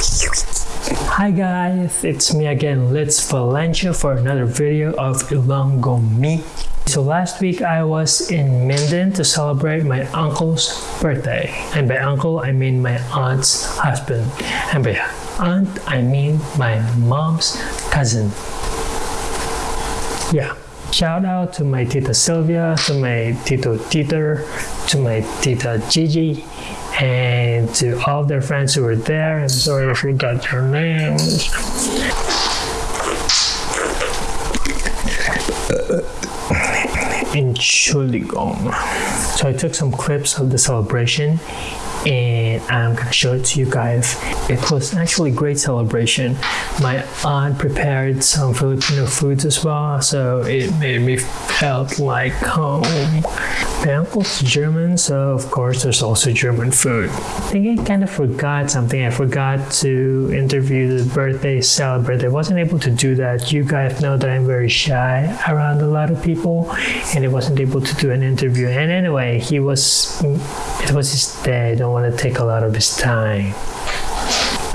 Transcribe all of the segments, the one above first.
Hi guys, it's me again, Let's Valencia for another video of Ilonggo Me. So last week I was in Minden to celebrate my uncle's birthday. And by uncle, I mean my aunt's husband. And by aunt, I mean my mom's cousin. Yeah. Shout out to my Tita Sylvia, to my Tito Titer, to my Tita Gigi, and to all their friends who were there. I'm sorry I forgot your names. In Chuligong. So I took some clips of the celebration and I'm gonna show it to you guys. It was actually a great celebration. My aunt prepared some Filipino foods as well, so it made me felt like home. My uncle's German, so of course there's also German food. I think I kind of forgot something. I forgot to interview the birthday celebrant. I wasn't able to do that. You guys know that I'm very shy around a lot of people, and I wasn't able to do an interview. And anyway, he was, it was his day. Don't want to take a lot of his time.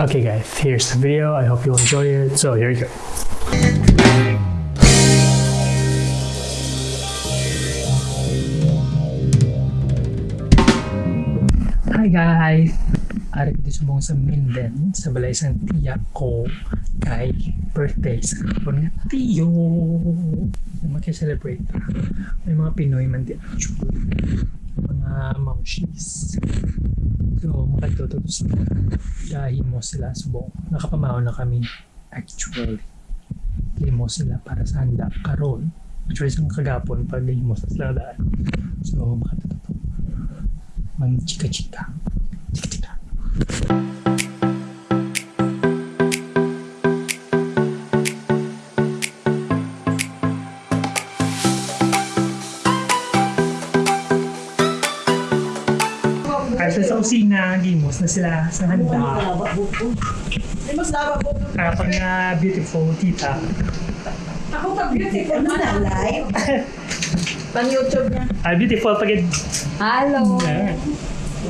Okay guys, here's the video. I hope you enjoy it. So here you go. Hi guys! Ari ko subong sa Minden sa balay isang tiya ko kay birthday sa kapon nga tiyo. Mag-celebrate ta. May mga Pinoy man di actually. Mga mamshis. So, makatutos na. Dahimo sila subong. Nakapamaw na kami actually. Limo sila para sa handa karon. Actually, sa kagapon pag limo sa sila daan. So, makatutos mang chika-chika. Chika-chika. Gimos na sila sa handa. Mas laba po. Kapag nga beautiful tita. Ako pag beautiful na na live. Pang YouTube niya. Ah, beautiful pag Hello.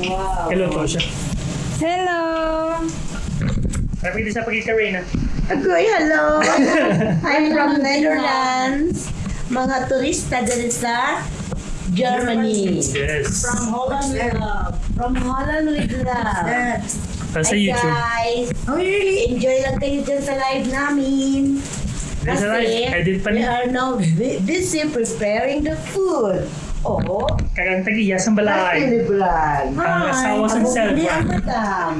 Wow. Hello siya. Hello. Kapag hindi siya pag Karina. Agoy, hello. I'm from Netherlands. Mga turista dito sa Germany. Yes. From Holland with love. From Holland with love. Para sa Hi YouTube. guys. Oh really? Enjoy lang kayo dyan sa live namin. Nasa live, I did pa we niya. are now bu- busy preparing the food. Oh, Kagang tagiyas ang balay. Vlog. Ang asawa sa selva. Hindi ang madam.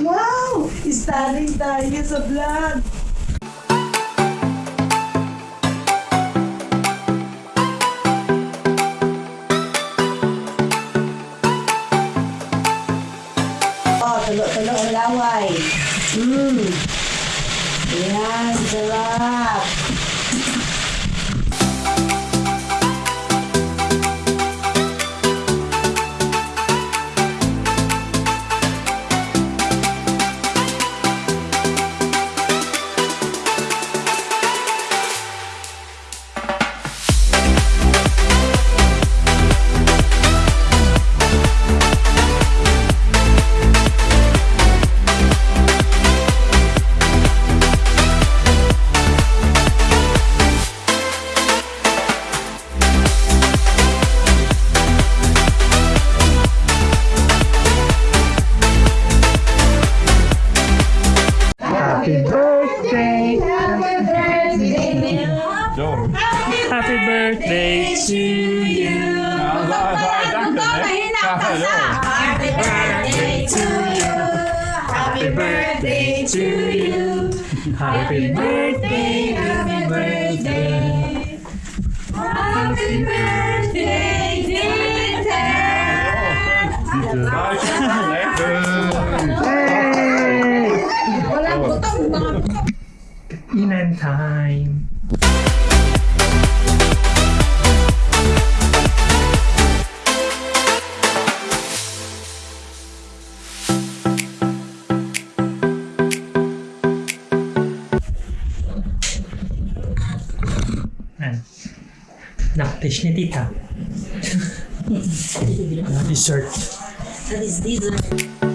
Wow! Studying tayo sa vlog. ya setelah. Happy birthday to you. Happy birthday to you. Happy birthday. Happy birthday. Happy birthday, Tita. Hey! Walang butong, mga. Inan time. Yan. Nakatish ni tita. Dessert. That is dessert.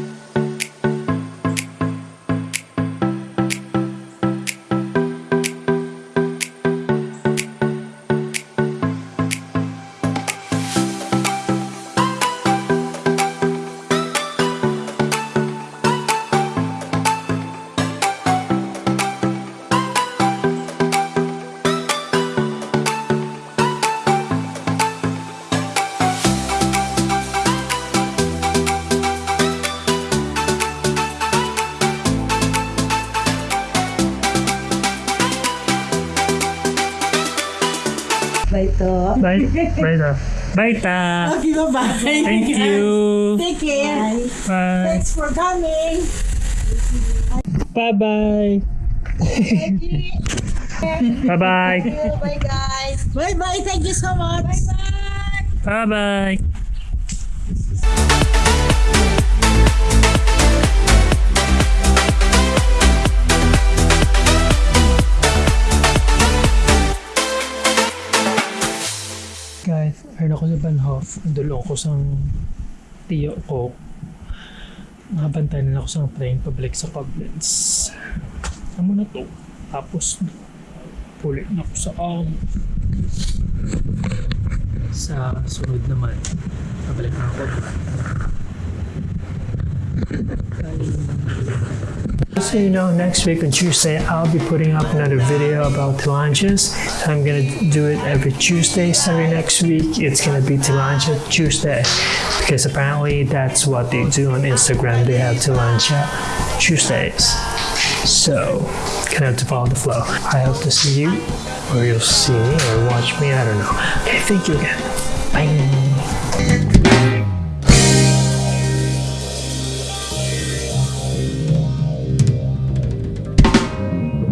Bye to. Bye. Bye ta. Bye ta. Okay, bye-bye. Thank you. Take care. Bye. Thanks for coming. Bye bye. Bye bye. Bye, guys. Bye-bye. Thank you so much. Bye-bye. Bye ko sa tiyo ko. Nakabantay na ako sa train pabalik sa Koblenz. Ano na to? Tapos, pulit na ako sa um, sa sunod naman. Pabalik na ako. So you know, next week on Tuesday, I'll be putting up another video about Tilanges. I'm gonna do it every Tuesday. Starting next week, it's gonna be Tilanja Tuesday because apparently that's what they do on Instagram. They have Tilanja Tuesdays. So, gonna have to follow the flow. I hope to see you, or you'll see me, or watch me. I don't know. Okay, thank you again. Bye.